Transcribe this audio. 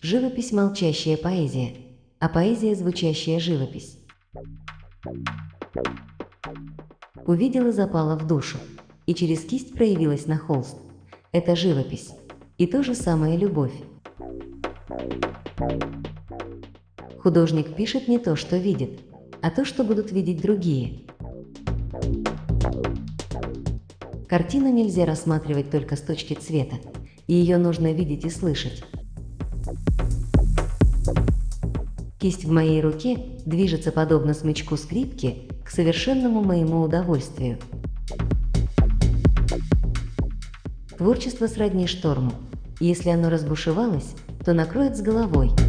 Живопись – молчащая поэзия, а поэзия – звучащая живопись. Увидела, запала в душу, и через кисть проявилась на холст. Это живопись. И то же самое любовь. Художник пишет не то, что видит, а то, что будут видеть другие. Картину нельзя рассматривать только с точки цвета, и ее нужно видеть и слышать. Кисть в моей руке движется подобно смычку скрипки к совершенному моему удовольствию. Творчество сродни шторму. Если оно разбушевалось, то накроет с головой –